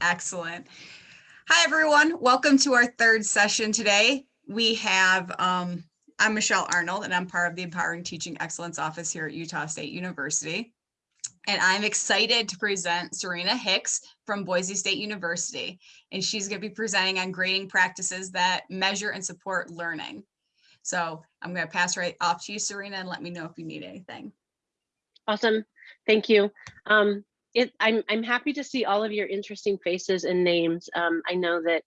Excellent. Hi, everyone. Welcome to our third session today. We have, um, I'm Michelle Arnold, and I'm part of the Empowering Teaching Excellence Office here at Utah State University. And I'm excited to present Serena Hicks from Boise State University. And she's going to be presenting on grading practices that measure and support learning. So I'm going to pass right off to you, Serena, and let me know if you need anything. Awesome. Thank you. Um, it, I'm, I'm happy to see all of your interesting faces and names. Um, I know that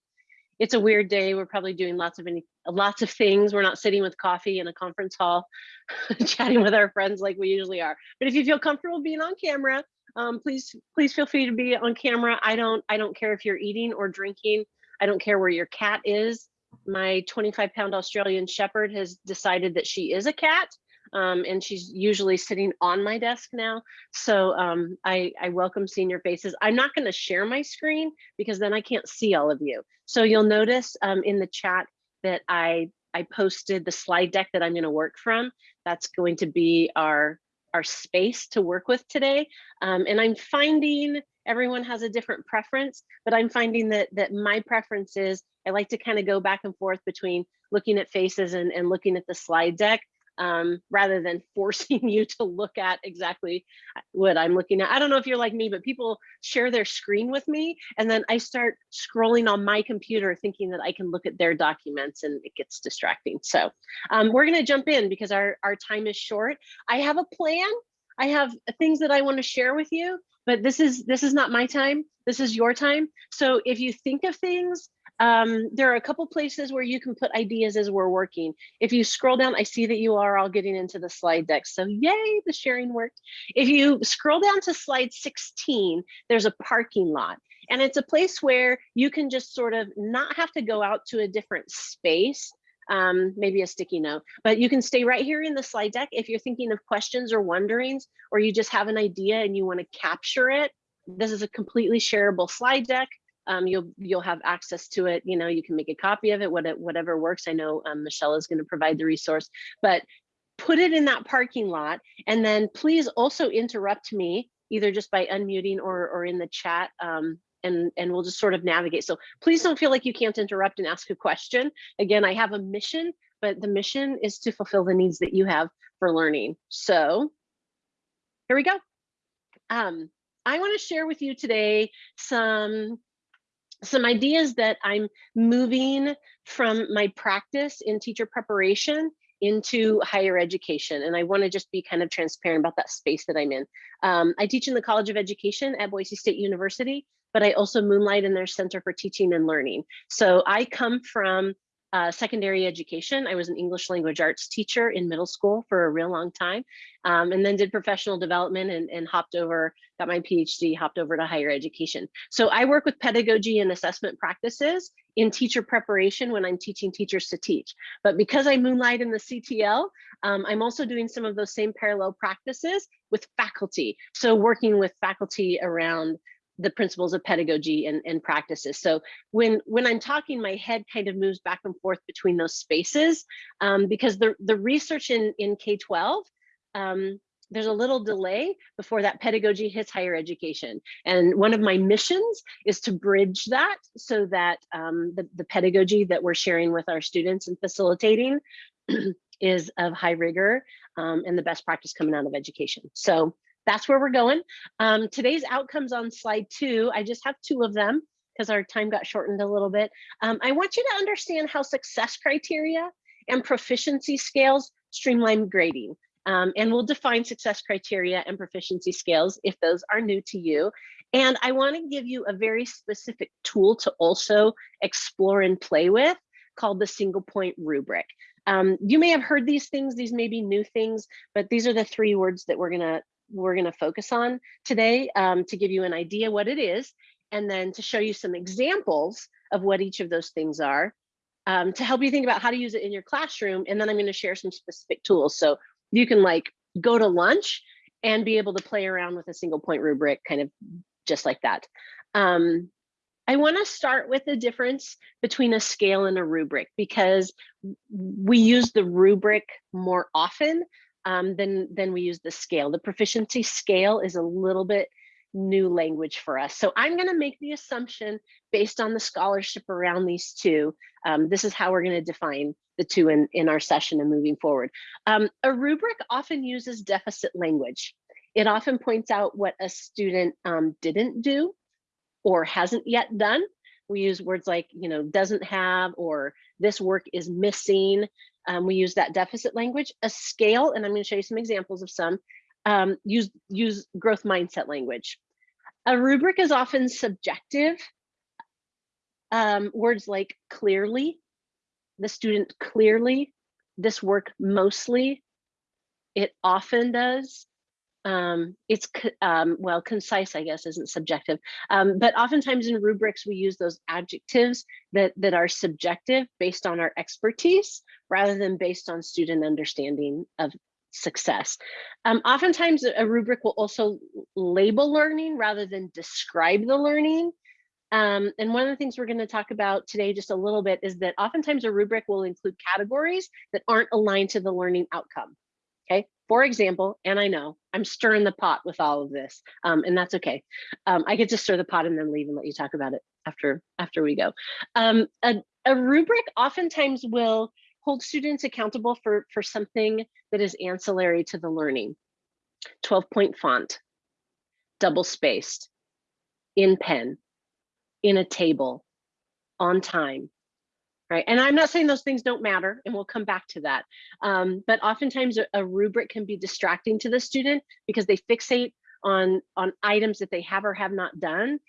it's a weird day. We're probably doing lots of any, lots of things. We're not sitting with coffee in a conference hall, chatting with our friends like we usually are. But if you feel comfortable being on camera, um, please, please feel free to be on camera. I don't, I don't care if you're eating or drinking. I don't care where your cat is. My 25 pound Australian Shepherd has decided that she is a cat um, and she's usually sitting on my desk now. So um, I, I welcome seeing your faces. I'm not going to share my screen because then I can't see all of you. So you'll notice um, in the chat that I I posted the slide deck that I'm going to work from. That's going to be our our space to work with today. Um, and I'm finding everyone has a different preference, but I'm finding that that my preference is I like to kind of go back and forth between looking at faces and, and looking at the slide deck um, rather than forcing you to look at exactly what I'm looking at. I don't know if you're like me, but people share their screen with me and then I start scrolling on my computer thinking that I can look at their documents and it gets distracting. So um, we're gonna jump in because our, our time is short. I have a plan. I have things that I wanna share with you, but this is this is not my time. This is your time. So if you think of things um, there are a couple places where you can put ideas as we're working. If you scroll down, I see that you are all getting into the slide deck. So yay, the sharing worked. If you scroll down to slide 16, there's a parking lot. And it's a place where you can just sort of not have to go out to a different space um, maybe a sticky note, but you can stay right here in the slide deck. If you're thinking of questions or wonderings, or you just have an idea and you want to capture it, this is a completely shareable slide deck um, you'll you'll have access to it. You know, you can make a copy of it, what whatever works. I know um, Michelle is going to provide the resource, but put it in that parking lot, and then please also interrupt me either just by unmuting or or in the chat. Um, and, and we'll just sort of navigate. So please don't feel like you can't interrupt and ask a question. Again, I have a mission, but the mission is to fulfill the needs that you have for learning. So here we go. Um, I want to share with you today some some ideas that I'm moving from my practice in teacher preparation into higher education. And I wanna just be kind of transparent about that space that I'm in. Um, I teach in the College of Education at Boise State University, but I also moonlight in their Center for Teaching and Learning. So I come from uh, secondary education. I was an English language arts teacher in middle school for a real long time, um, and then did professional development and, and hopped over, got my PhD, hopped over to higher education. So I work with pedagogy and assessment practices in teacher preparation when I'm teaching teachers to teach. But because I moonlight in the CTL, um, I'm also doing some of those same parallel practices with faculty. So working with faculty around the principles of pedagogy and, and practices. So when when I'm talking, my head kind of moves back and forth between those spaces um, because the, the research in, in K-12, um, there's a little delay before that pedagogy hits higher education. And one of my missions is to bridge that so that um, the, the pedagogy that we're sharing with our students and facilitating is of high rigor um, and the best practice coming out of education. So that's where we're going. Um, today's outcomes on slide two, I just have two of them because our time got shortened a little bit. Um, I want you to understand how success criteria and proficiency scales streamline grading. Um, and we'll define success criteria and proficiency scales if those are new to you. And I want to give you a very specific tool to also explore and play with called the single point rubric. Um, you may have heard these things, these may be new things, but these are the three words that we're gonna we're going to focus on today um, to give you an idea what it is, and then to show you some examples of what each of those things are um, to help you think about how to use it in your classroom. And then I'm going to share some specific tools. So you can like go to lunch and be able to play around with a single point rubric kind of just like that. Um, I want to start with the difference between a scale and a rubric because we use the rubric more often um, then then we use the scale. The proficiency scale is a little bit new language for us. So I'm going to make the assumption based on the scholarship around these two. Um, this is how we're going to define the two in, in our session and moving forward. Um, a rubric often uses deficit language. It often points out what a student um, didn't do or hasn't yet done. We use words like, you know, doesn't have or this work is missing. Um, we use that deficit language. A scale, and I'm going to show you some examples of some, um, use, use growth mindset language. A rubric is often subjective. Um, words like clearly, the student clearly, this work mostly, it often does. Um, it's, um, well, concise, I guess, isn't subjective. Um, but oftentimes in rubrics, we use those adjectives that, that are subjective based on our expertise rather than based on student understanding of success. Um, oftentimes a rubric will also label learning rather than describe the learning. Um, and one of the things we're going to talk about today just a little bit is that oftentimes a rubric will include categories that aren't aligned to the learning outcome. For example, and I know I'm stirring the pot with all of this, um, and that's okay. Um, I get to stir the pot and then leave and let you talk about it after after we go. Um, a, a rubric oftentimes will hold students accountable for, for something that is ancillary to the learning. 12 point font, double spaced, in pen, in a table, on time, right? And I'm not saying those things don't matter, and we'll come back to that. Um, but oftentimes a, a rubric can be distracting to the student because they fixate on, on items that they have or have not done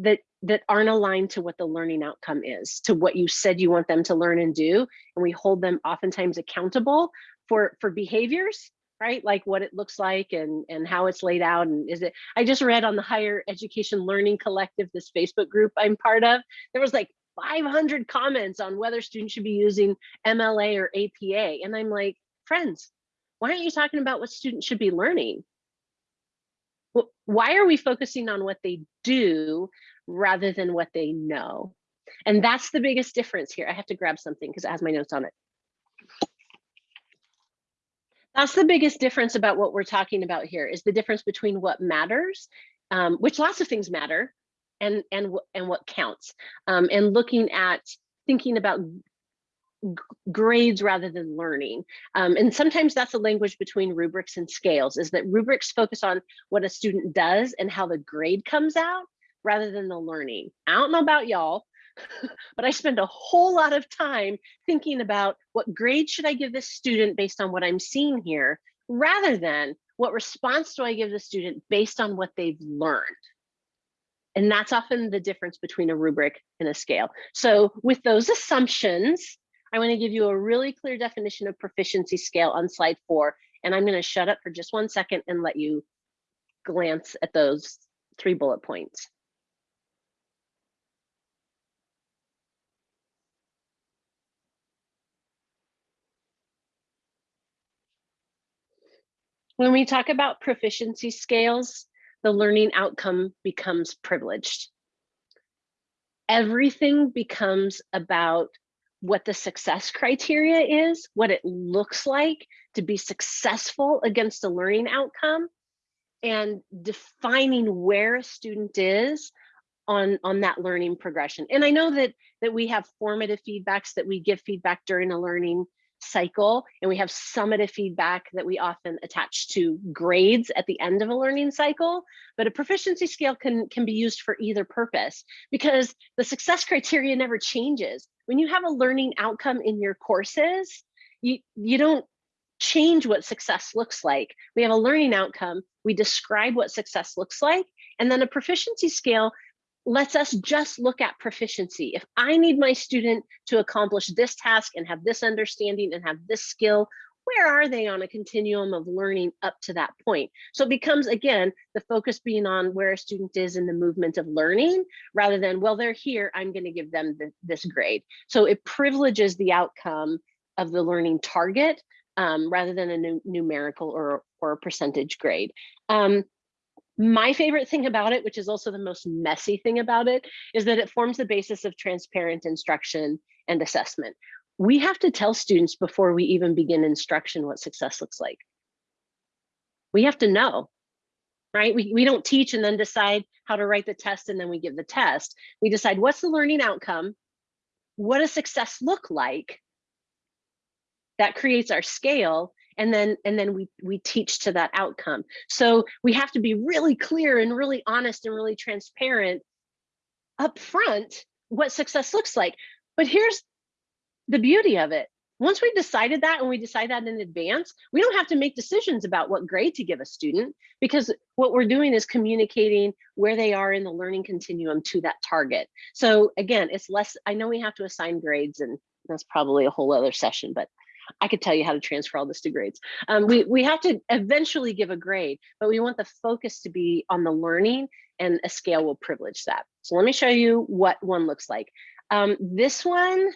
that that aren't aligned to what the learning outcome is, to what you said you want them to learn and do. And we hold them oftentimes accountable for, for behaviors, right? Like what it looks like and, and how it's laid out. And is it, I just read on the Higher Education Learning Collective, this Facebook group I'm part of, there was like 500 comments on whether students should be using MLA or APA. And I'm like, friends, why aren't you talking about what students should be learning? why are we focusing on what they do rather than what they know? And that's the biggest difference here. I have to grab something because it has my notes on it. That's the biggest difference about what we're talking about here is the difference between what matters, um, which lots of things matter, and and and what counts, um, and looking at thinking about grades rather than learning. Um, and sometimes that's a language between rubrics and scales is that rubrics focus on what a student does and how the grade comes out rather than the learning. I don't know about y'all, but I spend a whole lot of time thinking about what grade should I give this student based on what I'm seeing here, rather than what response do I give the student based on what they've learned. And that's often the difference between a rubric and a scale. So with those assumptions, I want to give you a really clear definition of proficiency scale on slide four, and I'm going to shut up for just one second and let you glance at those three bullet points. When we talk about proficiency scales, the learning outcome becomes privileged. Everything becomes about what the success criteria is, what it looks like to be successful against a learning outcome, and defining where a student is on, on that learning progression. And I know that, that we have formative feedbacks that we give feedback during a learning cycle, and we have summative feedback that we often attach to grades at the end of a learning cycle. But a proficiency scale can, can be used for either purpose because the success criteria never changes. When you have a learning outcome in your courses, you, you don't change what success looks like. We have a learning outcome, we describe what success looks like, and then a proficiency scale lets us just look at proficiency. If I need my student to accomplish this task and have this understanding and have this skill, where are they on a continuum of learning up to that point? So it becomes, again, the focus being on where a student is in the movement of learning rather than, well, they're here, I'm gonna give them the, this grade. So it privileges the outcome of the learning target um, rather than a numerical or, or percentage grade. Um, my favorite thing about it, which is also the most messy thing about it, is that it forms the basis of transparent instruction and assessment. We have to tell students before we even begin instruction what success looks like. We have to know, right? We, we don't teach and then decide how to write the test and then we give the test. We decide what's the learning outcome? What does success look like? That creates our scale and then and then we we teach to that outcome. So we have to be really clear and really honest and really transparent up front what success looks like. But here's the beauty of it. Once we've decided that and we decide that in advance, we don't have to make decisions about what grade to give a student because what we're doing is communicating where they are in the learning continuum to that target. So again, it's less, I know we have to assign grades and that's probably a whole other session, but I could tell you how to transfer all this to grades. Um, we, we have to eventually give a grade, but we want the focus to be on the learning and a scale will privilege that. So let me show you what one looks like. Um, this one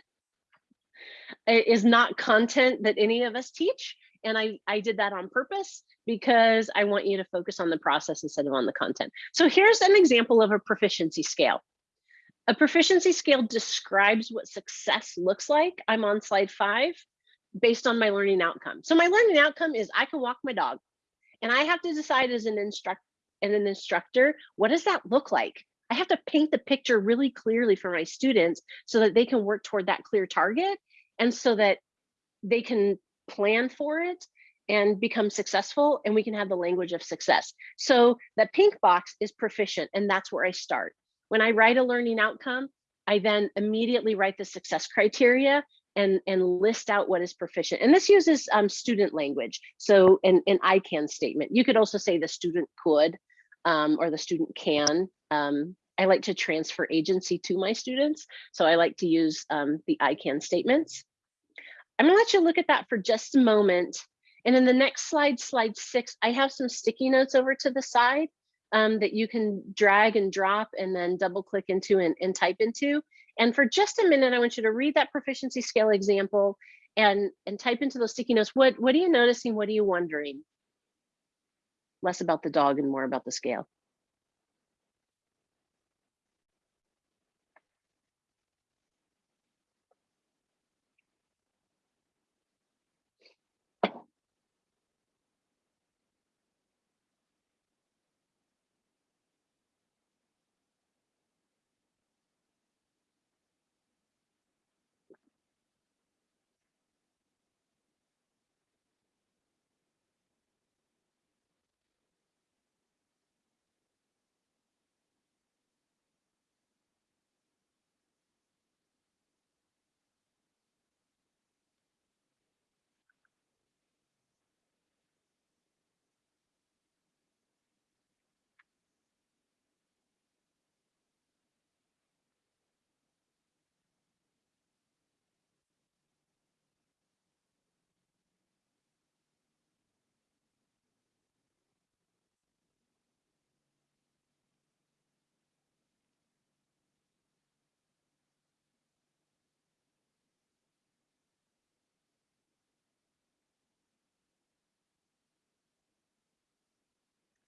is not content that any of us teach. And I, I did that on purpose because I want you to focus on the process instead of on the content. So here's an example of a proficiency scale. A proficiency scale describes what success looks like. I'm on slide five based on my learning outcome. So my learning outcome is I can walk my dog and I have to decide as an instructor and an instructor, what does that look like? I have to paint the picture really clearly for my students so that they can work toward that clear target and so that they can plan for it and become successful and we can have the language of success. So the pink box is proficient and that's where I start. When I write a learning outcome, I then immediately write the success criteria and, and list out what is proficient. And this uses um, student language. So an, an I can statement. You could also say the student could um, or the student can. Um, I like to transfer agency to my students. So I like to use um, the I can statements. I'm gonna let you look at that for just a moment. And in the next slide, slide six, I have some sticky notes over to the side um, that you can drag and drop and then double click into and, and type into. And for just a minute, I want you to read that proficiency scale example and, and type into those sticky notes. What, what are you noticing? What are you wondering? Less about the dog and more about the scale.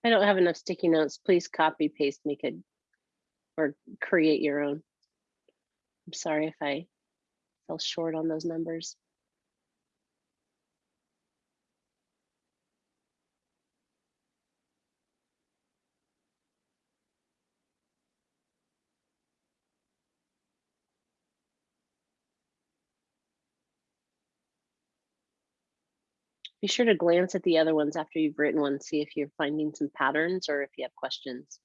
I don't have enough sticky notes. Please copy paste make it, or create your own. I'm sorry if I fell short on those numbers. Be sure to glance at the other ones after you've written one, see if you're finding some patterns or if you have questions.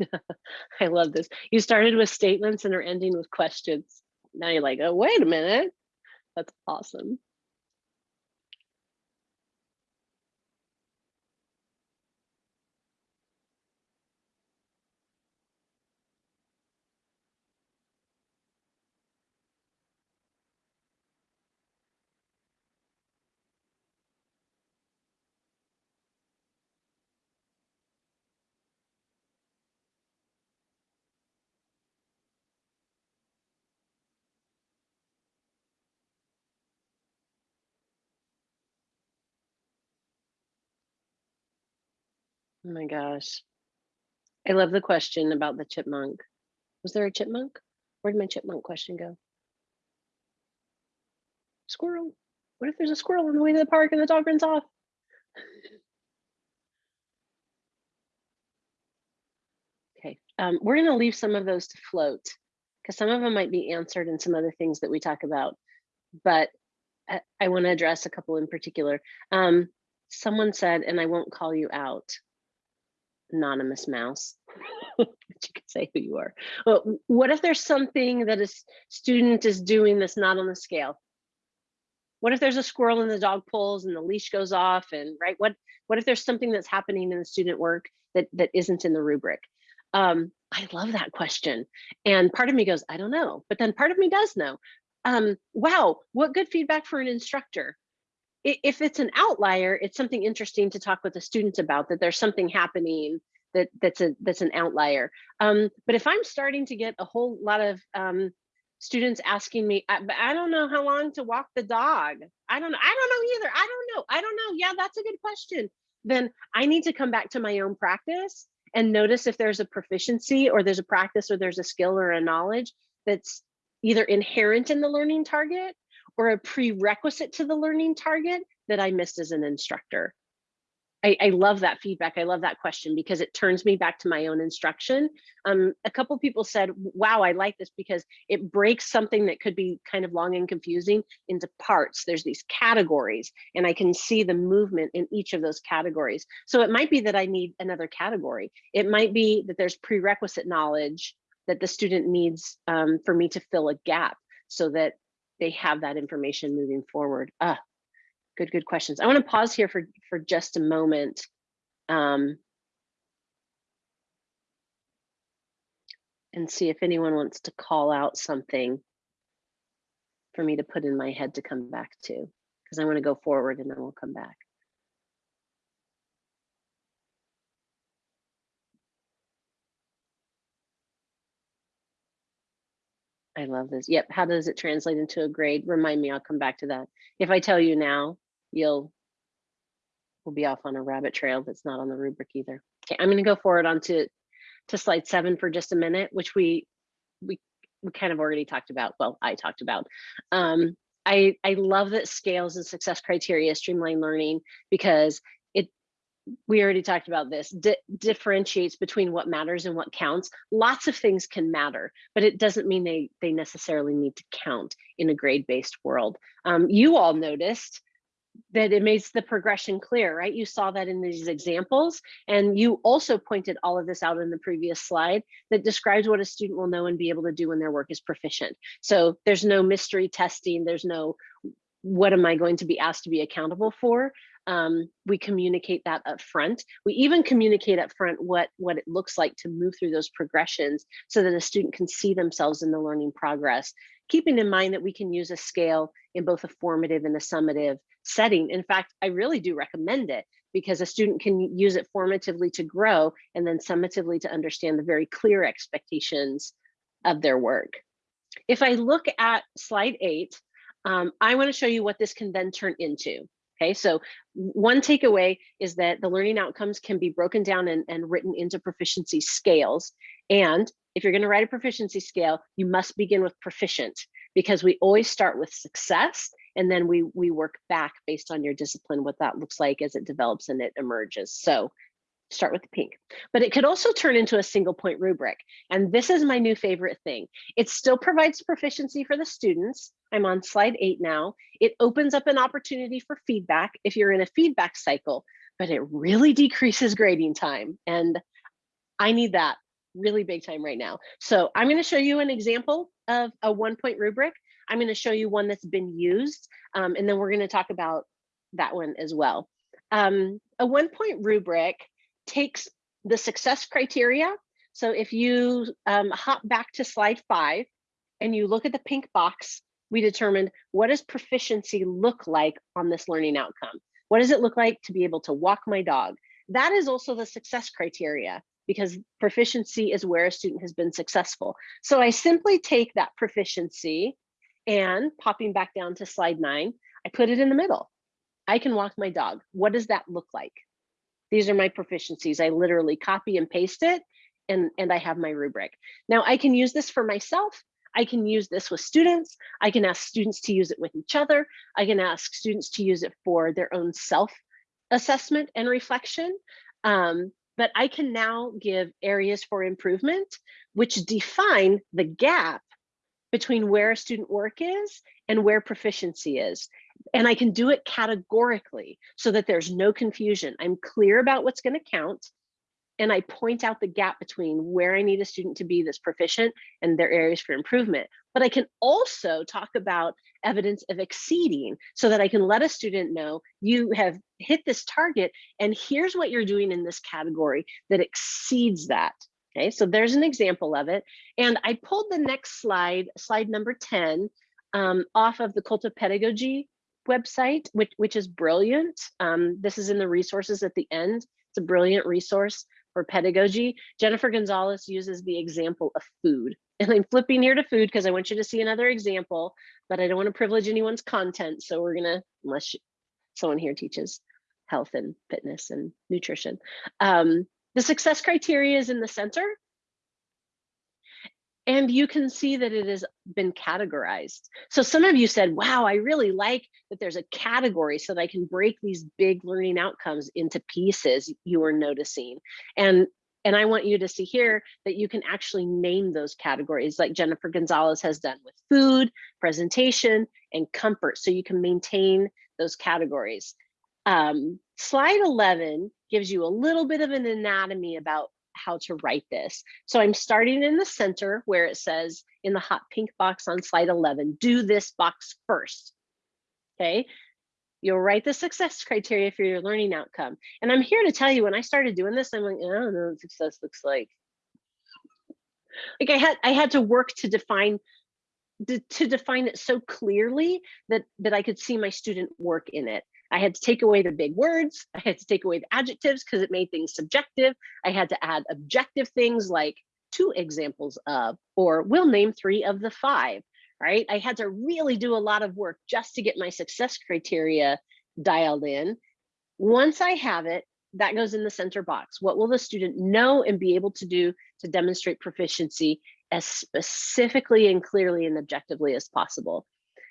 I love this. You started with statements and are ending with questions. Now you're like, oh, wait a minute. That's awesome. Oh my gosh. I love the question about the chipmunk. Was there a chipmunk? Where did my chipmunk question go? Squirrel. What if there's a squirrel on the way to the park and the dog runs off? Okay, um, we're gonna leave some of those to float because some of them might be answered in some other things that we talk about. But I, I want to address a couple in particular. Um, someone said, and I won't call you out, anonymous mouse, but you can say who you are. Well, what if there's something that a student is doing that's not on the scale? What if there's a squirrel in the dog pulls and the leash goes off and right? What what if there's something that's happening in the student work that that isn't in the rubric? Um, I love that question. And part of me goes, I don't know, but then part of me does know. Um, wow, what good feedback for an instructor. If it's an outlier, it's something interesting to talk with the students about that there's something happening that that's a that's an outlier. Um, but if I'm starting to get a whole lot of um, students asking me, I, I don't know how long to walk the dog. I don't I don't know either. I don't know. I don't know. Yeah, that's a good question. Then I need to come back to my own practice and notice if there's a proficiency or there's a practice or there's a skill or a knowledge that's either inherent in the learning target or a prerequisite to the learning target that I missed as an instructor. I, I love that feedback. I love that question because it turns me back to my own instruction. Um, a couple people said, wow, I like this because it breaks something that could be kind of long and confusing into parts. There's these categories and I can see the movement in each of those categories. So it might be that I need another category. It might be that there's prerequisite knowledge that the student needs um, for me to fill a gap so that they have that information moving forward. Ah, good, good questions. I want to pause here for, for just a moment. Um, and see if anyone wants to call out something for me to put in my head to come back to, because I want to go forward and then we'll come back. I love this. Yep. How does it translate into a grade? Remind me, I'll come back to that. If I tell you now, you'll we'll be off on a rabbit trail that's not on the rubric either. Okay, I'm going to go forward onto to slide seven for just a minute, which we we we kind of already talked about. Well, I talked about. Um, I I love that scales and success criteria streamline learning because we already talked about this di differentiates between what matters and what counts. Lots of things can matter, but it doesn't mean they they necessarily need to count in a grade based world. Um, you all noticed that it makes the progression clear, right? You saw that in these examples. And you also pointed all of this out in the previous slide that describes what a student will know and be able to do when their work is proficient. So there's no mystery testing. There's no, what am I going to be asked to be accountable for? Um, we communicate that up front. We even communicate up front what, what it looks like to move through those progressions so that a student can see themselves in the learning progress, keeping in mind that we can use a scale in both a formative and a summative setting. In fact, I really do recommend it because a student can use it formatively to grow and then summatively to understand the very clear expectations of their work. If I look at slide eight, um, I wanna show you what this can then turn into. Okay, so one takeaway is that the learning outcomes can be broken down and, and written into proficiency scales. And if you're gonna write a proficiency scale, you must begin with proficient because we always start with success and then we we work back based on your discipline what that looks like as it develops and it emerges so start with the pink. But it could also turn into a single point rubric and this is my new favorite thing. It still provides proficiency for the students. I'm on slide eight now. It opens up an opportunity for feedback if you're in a feedback cycle but it really decreases grading time and i need that really big time right now. So i'm going to show you an example of a one point rubric. I'm going to show you one that's been used, um, and then we're going to talk about that one as well. Um, a one point rubric takes the success criteria. So if you um, hop back to slide five and you look at the pink box, we determined what does proficiency look like on this learning outcome? What does it look like to be able to walk my dog? That is also the success criteria because proficiency is where a student has been successful. So I simply take that proficiency and popping back down to slide nine, I put it in the middle. I can walk my dog. What does that look like? These are my proficiencies. I literally copy and paste it and, and I have my rubric. Now I can use this for myself. I can use this with students. I can ask students to use it with each other. I can ask students to use it for their own self assessment and reflection. Um, but I can now give areas for improvement, which define the gap between where student work is and where proficiency is. And I can do it categorically so that there's no confusion. I'm clear about what's gonna count and I point out the gap between where I need a student to be that's proficient and their areas for improvement. But I can also talk about evidence of exceeding so that I can let a student know you have hit this target and here's what you're doing in this category that exceeds that. Okay, so there's an example of it. And I pulled the next slide, slide number 10, um, off of the Cult of Pedagogy website, which, which is brilliant. Um, this is in the resources at the end. It's a brilliant resource for pedagogy. Jennifer Gonzalez uses the example of food. And I'm flipping here to food because I want you to see another example, but I don't want to privilege anyone's content. So we're gonna, unless someone here teaches health and fitness and nutrition. Um, the success criteria is in the center. And you can see that it has been categorized. So some of you said, wow, I really like that there's a category so that I can break these big learning outcomes into pieces you are noticing. And, and I want you to see here that you can actually name those categories like Jennifer Gonzalez has done with food, presentation, and comfort. So you can maintain those categories. Um, slide 11 gives you a little bit of an anatomy about how to write this. So I'm starting in the center where it says in the hot pink box on slide 11, do this box first. Okay. You'll write the success criteria for your learning outcome. And I'm here to tell you when I started doing this, I'm like, I don't know what success looks like. Like I had I had to work to define to, to define it so clearly that that I could see my student work in it. I had to take away the big words. I had to take away the adjectives because it made things subjective. I had to add objective things like two examples of, or we'll name three of the five, right? I had to really do a lot of work just to get my success criteria dialed in. Once I have it, that goes in the center box. What will the student know and be able to do to demonstrate proficiency as specifically and clearly and objectively as possible?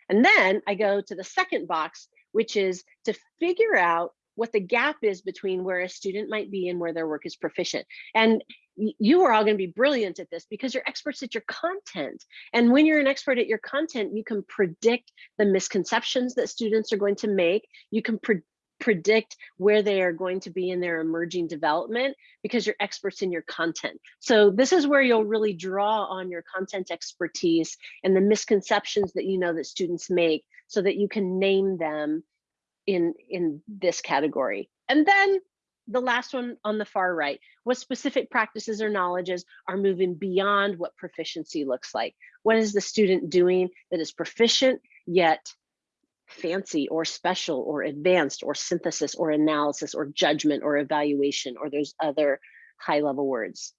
And then I go to the second box which is to figure out what the gap is between where a student might be and where their work is proficient. And you are all going to be brilliant at this because you're experts at your content. And when you're an expert at your content, you can predict the misconceptions that students are going to make. You can pre predict where they are going to be in their emerging development because you're experts in your content. So this is where you'll really draw on your content expertise and the misconceptions that you know that students make so that you can name them in, in this category. And then the last one on the far right, what specific practices or knowledges are moving beyond what proficiency looks like? What is the student doing that is proficient yet fancy or special or advanced or synthesis or analysis or judgment or evaluation or there's other high level words.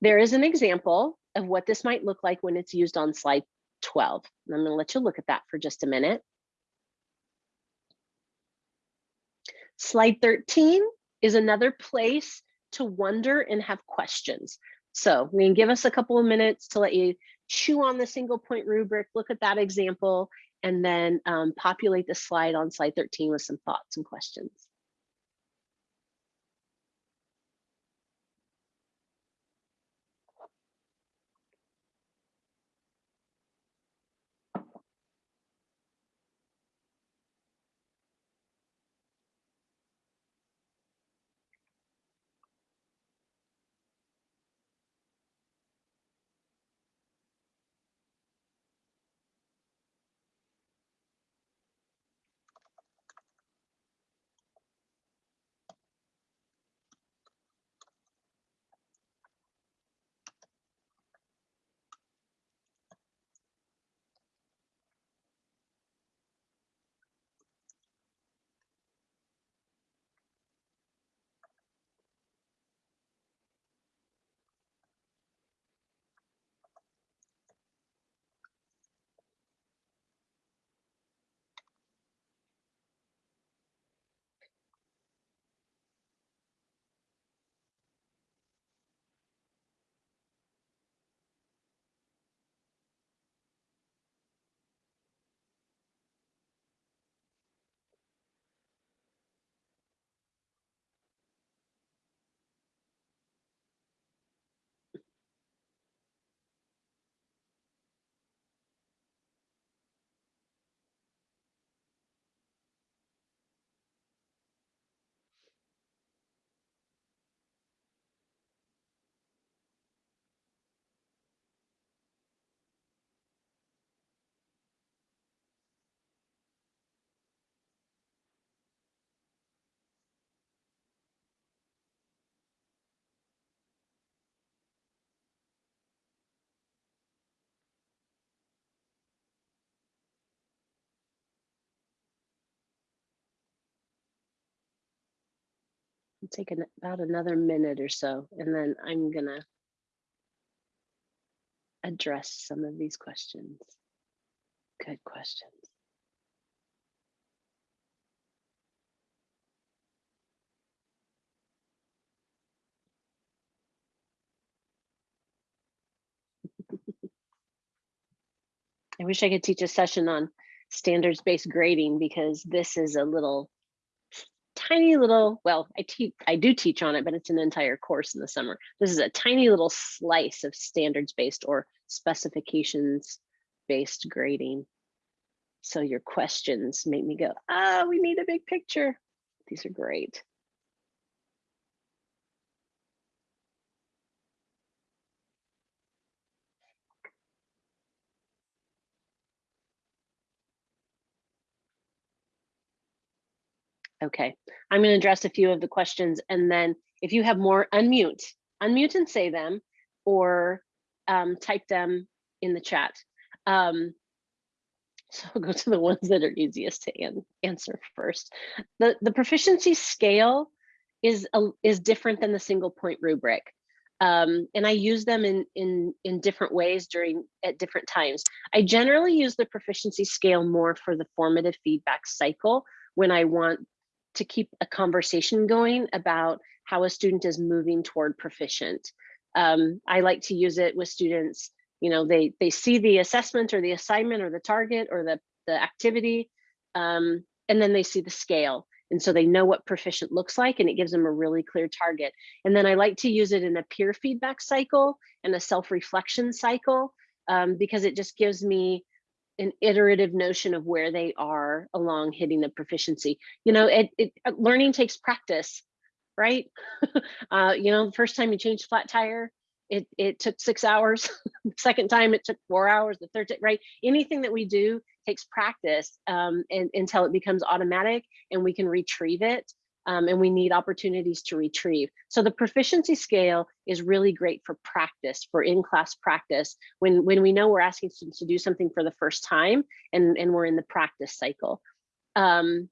There is an example of what this might look like when it's used on slide 12. And I'm going to let you look at that for just a minute. Slide 13 is another place to wonder and have questions. So we can give us a couple of minutes to let you chew on the single point rubric, look at that example, and then um, populate the slide on slide 13 with some thoughts and questions. Take an, about another minute or so, and then I'm gonna address some of these questions. Good questions. I wish I could teach a session on standards-based grading because this is a little tiny little, well, I teach, I do teach on it, but it's an entire course in the summer. This is a tiny little slice of standards-based or specifications-based grading. So your questions make me go, ah, we need a big picture. These are great. Okay, I'm going to address a few of the questions and then if you have more, unmute, unmute and say them or um, type them in the chat. Um, so I'll go to the ones that are easiest to an answer first. The, the proficiency scale is, a, is different than the single point rubric. Um, and I use them in, in, in different ways during at different times. I generally use the proficiency scale more for the formative feedback cycle when I want to keep a conversation going about how a student is moving toward proficient. Um, I like to use it with students, you know, they, they see the assessment or the assignment or the target or the, the activity, um, and then they see the scale. And so they know what proficient looks like and it gives them a really clear target. And then I like to use it in a peer feedback cycle and a self-reflection cycle um, because it just gives me an iterative notion of where they are along hitting the proficiency. You know, it, it uh, learning takes practice, right? uh, you know, the first time you change flat tire, it, it took six hours. the second time it took four hours, the third, right? Anything that we do takes practice um, and, until it becomes automatic and we can retrieve it um, and we need opportunities to retrieve. So the proficiency scale is really great for practice, for in-class practice, when, when we know we're asking students to do something for the first time and, and we're in the practice cycle. Um,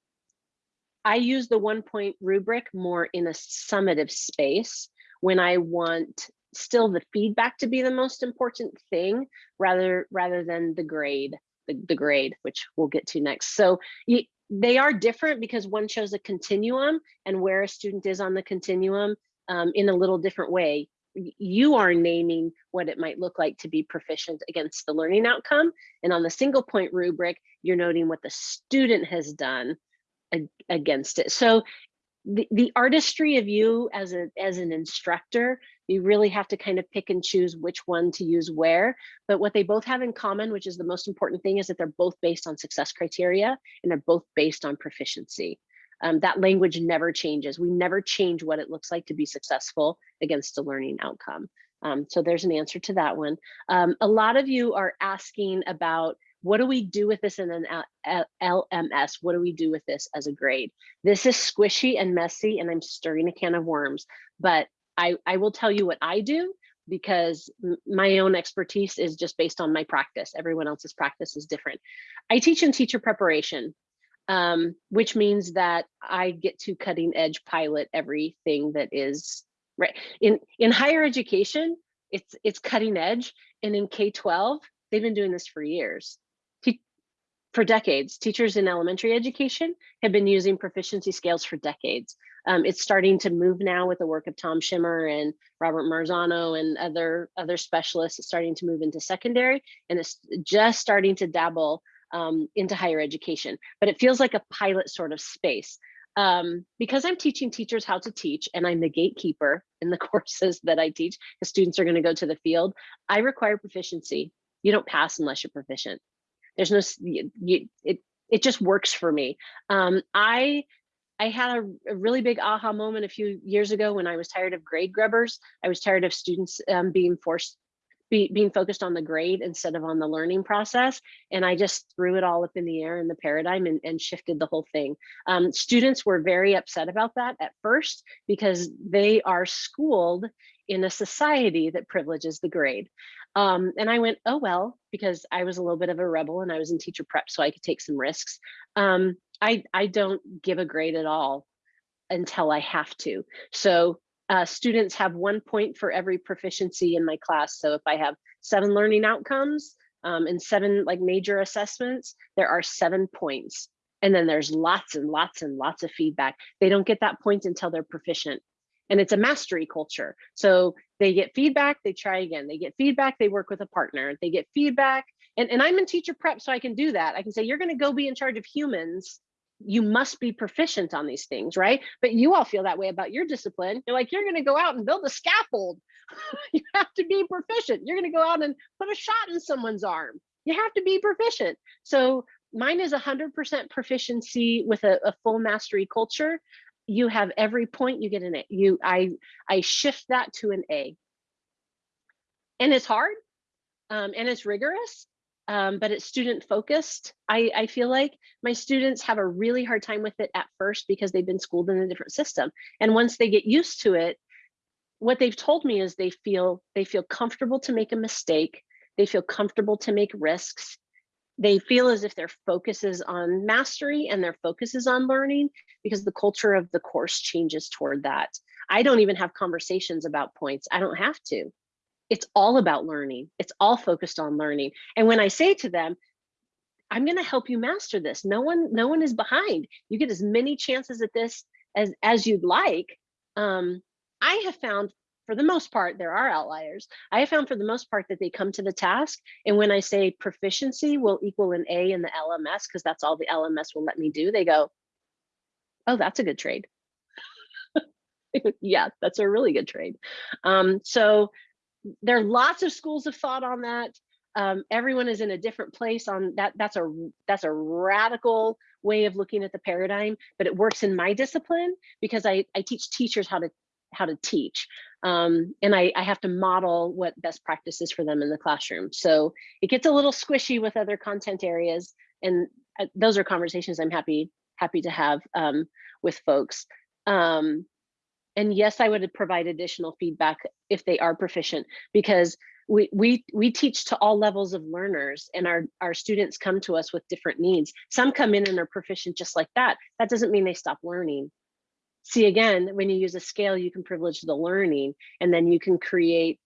I use the one point rubric more in a summative space when I want still the feedback to be the most important thing rather rather than the grade the, the grade which we'll get to next so you, they are different because one shows a continuum and where a student is on the continuum um, in a little different way. You are naming what it might look like to be proficient against the learning outcome. And on the single point rubric, you're noting what the student has done against it. So the, the artistry of you as a as an instructor you really have to kind of pick and choose which one to use where but what they both have in common which is the most important thing is that they're both based on success criteria and they're both based on proficiency um, that language never changes we never change what it looks like to be successful against a learning outcome um, so there's an answer to that one um, a lot of you are asking about what do we do with this in an LMS? What do we do with this as a grade? This is squishy and messy and I'm stirring a can of worms, but I, I will tell you what I do because my own expertise is just based on my practice. Everyone else's practice is different. I teach in teacher preparation, um, which means that I get to cutting edge pilot everything that is right. In, in higher education, it's, it's cutting edge. And in K-12, they've been doing this for years for decades. Teachers in elementary education have been using proficiency scales for decades. Um, it's starting to move now with the work of Tom Schimmer and Robert Marzano and other, other specialists. It's starting to move into secondary and it's just starting to dabble um, into higher education. But it feels like a pilot sort of space. Um, because I'm teaching teachers how to teach and I'm the gatekeeper in the courses that I teach, the students are gonna go to the field, I require proficiency. You don't pass unless you're proficient. There's no, you, it, it just works for me. Um, I, I had a, a, really big aha moment a few years ago when I was tired of grade grubbers. I was tired of students um, being forced, be, being focused on the grade instead of on the learning process. And I just threw it all up in the air in the paradigm and, and shifted the whole thing. Um, students were very upset about that at first because they are schooled in a society that privileges the grade. Um, and I went, oh, well, because I was a little bit of a rebel and I was in teacher prep, so I could take some risks. Um, I, I don't give a grade at all. until I have to. So uh, students have one point for every proficiency in my class. So if I have seven learning outcomes um, and seven like major assessments, there are seven points. And then there's lots and lots and lots of feedback. They don't get that point until they're proficient. And it's a mastery culture. So they get feedback, they try again. They get feedback, they work with a partner. They get feedback. And, and I'm in teacher prep, so I can do that. I can say, you're going to go be in charge of humans you must be proficient on these things, right? But you all feel that way about your discipline. You're like, you're going to go out and build a scaffold. you have to be proficient. You're going to go out and put a shot in someone's arm. You have to be proficient. So mine is 100% proficiency with a, a full mastery culture. You have every point you get an A. You, I, I shift that to an A. And it's hard um, and it's rigorous, um, but it's student focused. I, I feel like my students have a really hard time with it at first because they've been schooled in a different system. And once they get used to it, what they've told me is they feel they feel comfortable to make a mistake. They feel comfortable to make risks. They feel as if their focus is on mastery and their focus is on learning because the culture of the course changes toward that. I don't even have conversations about points. I don't have to it's all about learning. It's all focused on learning. And when I say to them, I'm going to help you master this. No one, no one is behind. You get as many chances at this as as you'd like. Um, I have found, for the most part, there are outliers. I have found, for the most part, that they come to the task, and when I say proficiency will equal an A in the LMS, because that's all the LMS will let me do, they go, "Oh, that's a good trade." yeah, that's a really good trade. Um, so there are lots of schools of thought on that. Um, everyone is in a different place on that. That's a that's a radical way of looking at the paradigm, but it works in my discipline because I, I teach teachers how to how to teach. Um, and I, I have to model what best practices for them in the classroom. So it gets a little squishy with other content areas. And uh, those are conversations I'm happy happy to have um, with folks. Um, and yes, I would provide additional feedback if they are proficient because we, we, we teach to all levels of learners and our, our students come to us with different needs. Some come in and are proficient just like that. That doesn't mean they stop learning. See, again, when you use a scale, you can privilege the learning and then you can create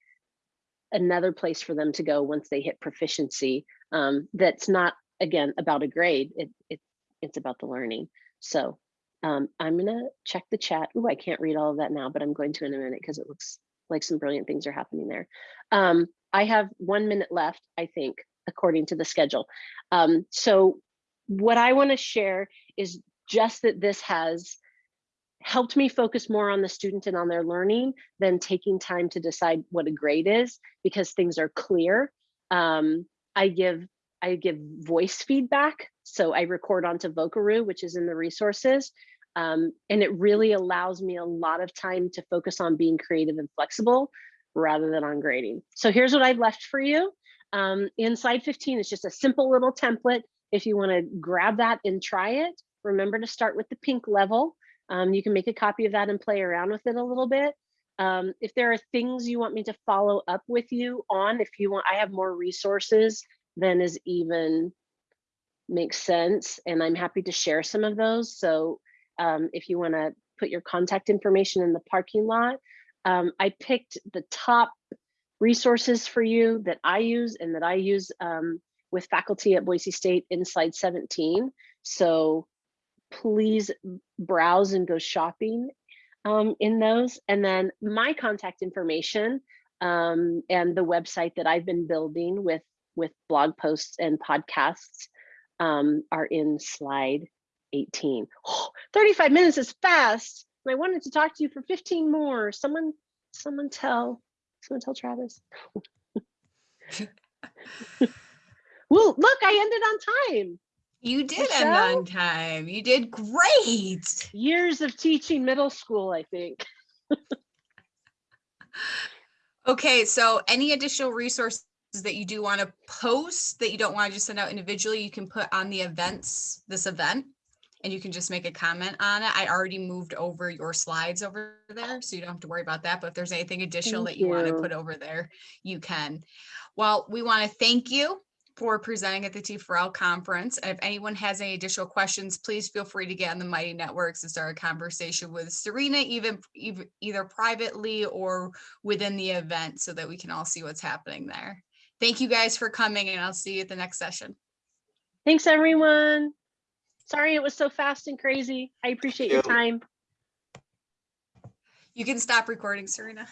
another place for them to go once they hit proficiency. Um, that's not, again, about a grade. It, it, it's about the learning. So um, I'm gonna check the chat. Oh, I can't read all of that now, but I'm going to in a minute because it looks like some brilliant things are happening there. Um, I have one minute left, I think, according to the schedule. Um, so what I wanna share is just that this has helped me focus more on the student and on their learning than taking time to decide what a grade is because things are clear. Um, I give I give voice feedback. So I record onto Vocaroo, which is in the resources. Um, and it really allows me a lot of time to focus on being creative and flexible rather than on grading. So here's what I've left for you. Um, in slide 15 is just a simple little template. If you wanna grab that and try it, remember to start with the pink level. Um, you can make a copy of that and play around with it a little bit. Um, if there are things you want me to follow up with you on, if you want, I have more resources than is even makes sense. And I'm happy to share some of those. So um, if you want to put your contact information in the parking lot. Um, I picked the top resources for you that I use and that I use um, with faculty at Boise State in slide 17. So please browse and go shopping um, in those. And then my contact information um, and the website that I've been building with, with blog posts and podcasts um, are in slide 18. Oh, 35 minutes is fast. And I wanted to talk to you for 15 more. Someone, someone tell, someone tell Travis. well, look, I ended on time. You did Michelle? end on time. You did great. Years of teaching middle school, I think. Okay, so any additional resources that you do want to post that you don't want to just send out individually, you can put on the events, this event and you can just make a comment on it. I already moved over your slides over there, so you don't have to worry about that. But if there's anything additional Thank that you want to put over there, you can. Well, we want to thank you for presenting at the T4L conference. And if anyone has any additional questions, please feel free to get on the Mighty Networks and start a conversation with Serena, even, ev- either privately or within the event so that we can all see what's happening there. Thank you guys for coming and I'll see you at the next session. Thanks, everyone. Sorry it was so fast and crazy. I appreciate your time. You can stop recording, Serena.